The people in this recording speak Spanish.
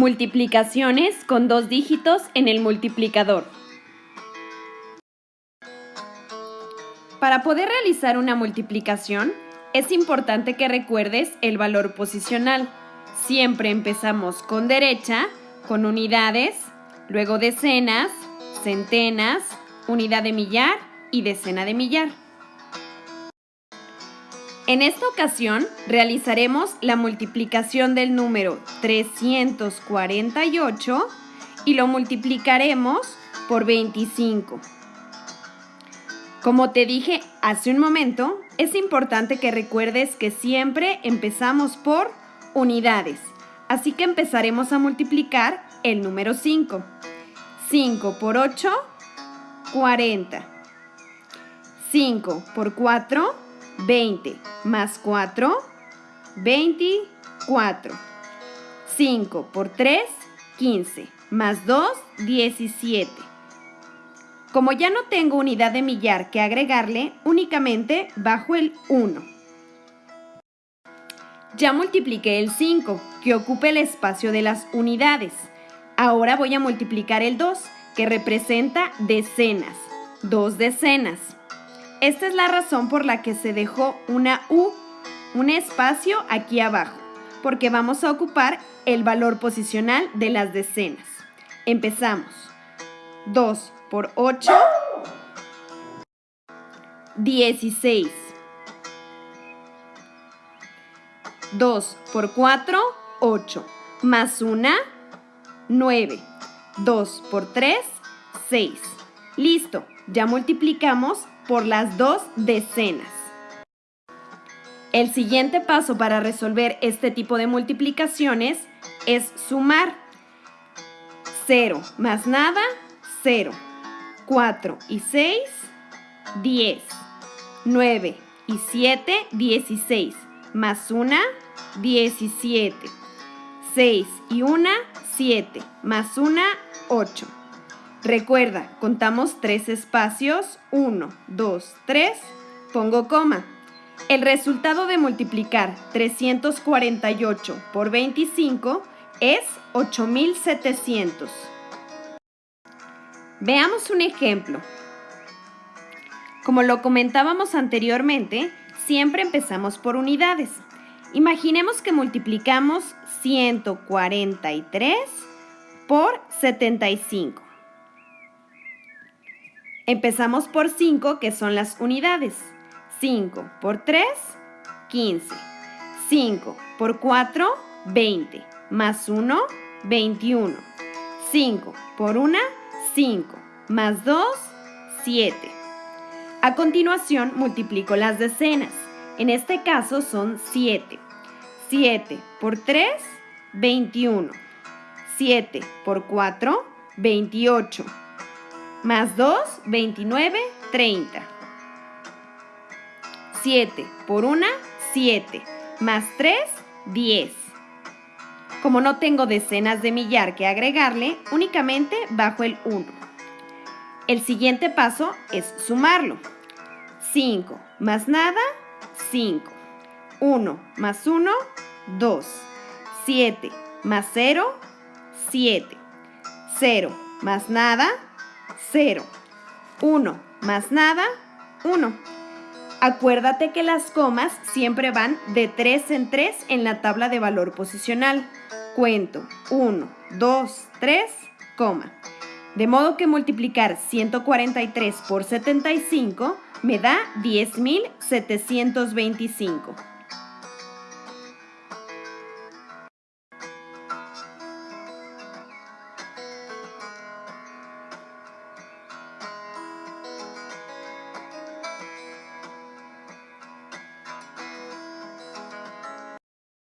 Multiplicaciones con dos dígitos en el multiplicador. Para poder realizar una multiplicación, es importante que recuerdes el valor posicional. Siempre empezamos con derecha, con unidades, luego decenas, centenas, unidad de millar y decena de millar. En esta ocasión realizaremos la multiplicación del número 348 y lo multiplicaremos por 25. Como te dije hace un momento, es importante que recuerdes que siempre empezamos por unidades. Así que empezaremos a multiplicar el número 5. 5 por 8, 40. 5 por 4, 20 más 4, 24. 5 por 3, 15. Más 2, 17. Como ya no tengo unidad de millar que agregarle, únicamente bajo el 1. Ya multipliqué el 5, que ocupa el espacio de las unidades. Ahora voy a multiplicar el 2, que representa decenas. Dos decenas. Esta es la razón por la que se dejó una U, un espacio aquí abajo, porque vamos a ocupar el valor posicional de las decenas. Empezamos. 2 por 8, 16. 2 por 4, 8. Más 1, 9. 2 por 3, 6. Listo, ya multiplicamos por las dos decenas. El siguiente paso para resolver este tipo de multiplicaciones es sumar. 0 más nada, 0. 4 y 6, 10. 9 y 7, 16. Más 1, 17. 6 y 1, 7. Más 1, 8. Recuerda, contamos tres espacios, 1, 2, 3, pongo coma. El resultado de multiplicar 348 por 25 es 8700. Veamos un ejemplo. Como lo comentábamos anteriormente, siempre empezamos por unidades. Imaginemos que multiplicamos 143 por 75. Empezamos por 5, que son las unidades. 5 por 3, 15. 5 por 4, 20. Más 1, 21. 5 por 1, 5. Más 2, 7. A continuación multiplico las decenas. En este caso son 7. 7 por 3, 21. 7 por 4, 28 más 2, 29, 30. 7 por 1, 7. Más 3, 10. Como no tengo decenas de millar que agregarle, únicamente bajo el 1. El siguiente paso es sumarlo. 5 más nada, 5. 1 más 1, 2. 7 más 0, 7. 0 más nada, 0. 1 más nada, 1. Acuérdate que las comas siempre van de 3 en 3 en la tabla de valor posicional. Cuento 1, 2, 3, coma. De modo que multiplicar 143 por 75 me da 10.725.